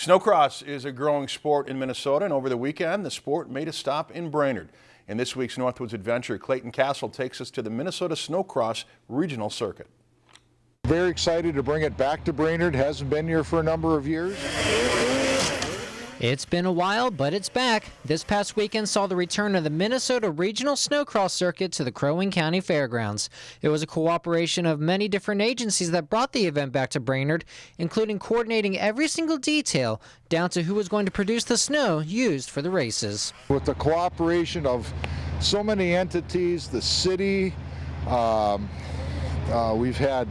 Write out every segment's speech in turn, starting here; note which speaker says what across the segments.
Speaker 1: Snowcross is a growing sport in Minnesota, and over the weekend, the sport made a stop in Brainerd. In this week's Northwoods Adventure, Clayton Castle takes us to the Minnesota Snowcross Regional Circuit.
Speaker 2: Very excited to bring it back to Brainerd. Hasn't been here for a number of years.
Speaker 3: It's been a while, but it's back. This past weekend saw the return of the Minnesota Regional Snowcross Circuit to the Crow Wing County Fairgrounds. It was a cooperation of many different agencies that brought the event back to Brainerd, including coordinating every single detail down to who was going to produce the snow used for the races.
Speaker 2: With the cooperation of so many entities, the city, um, uh, we've had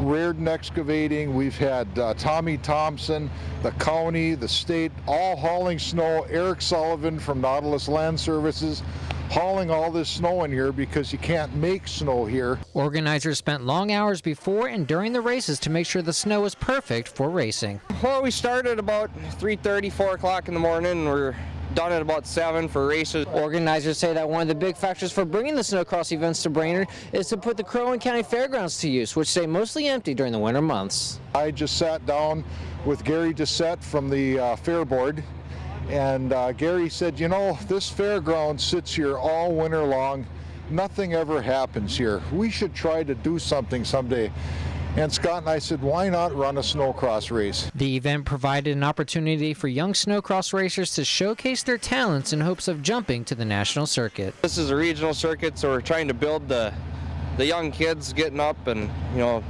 Speaker 2: Reardon Excavating, we've had uh, Tommy Thompson, the county, the state, all hauling snow. Eric Sullivan from Nautilus Land Services hauling all this snow in here because you can't make snow here.
Speaker 3: Organizers spent long hours before and during the races to make sure the snow was perfect for racing.
Speaker 4: Well, we started about 3.30, 4 o'clock in the morning. We're done at about 7 for races.
Speaker 3: Organizers say that one of the big factors for bringing the snowcross events to Brainerd is to put the Crow Wing County Fairgrounds to use, which stay mostly empty during the winter months.
Speaker 2: I just sat down with Gary Doucette from the uh, Fair Board and uh, Gary said, you know, this fairground sits here all winter long. Nothing ever happens here. We should try to do something someday. And Scott and I said, why not run a snowcross race?
Speaker 3: The event provided an opportunity for young snowcross racers to showcase their talents in hopes of jumping to the national circuit.
Speaker 4: This is a regional circuit, so we're trying to build the the young kids getting up and you know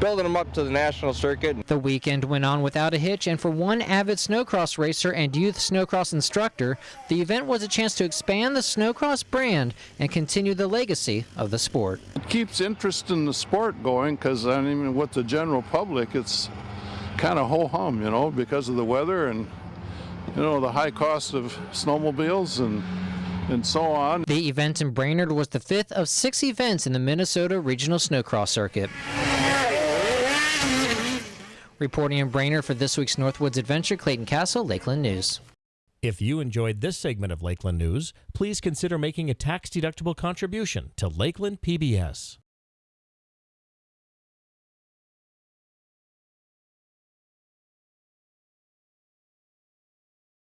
Speaker 4: building them up to the national circuit.
Speaker 3: The weekend went on without a hitch, and for one avid snowcross racer and youth snowcross instructor, the event was a chance to expand the snowcross brand and continue the legacy of the sport.
Speaker 5: It keeps interest in the sport going because, I mean, with the general public, it's kind of ho-hum, you know, because of the weather and, you know, the high cost of snowmobiles and and so on.
Speaker 3: The event in Brainerd was the fifth of six events in the Minnesota Regional Snowcross Circuit. Reporting in Brainerd for this week's Northwoods Adventure, Clayton Castle, Lakeland News.
Speaker 6: If you enjoyed this segment of Lakeland News, please consider making a tax-deductible contribution to Lakeland PBS.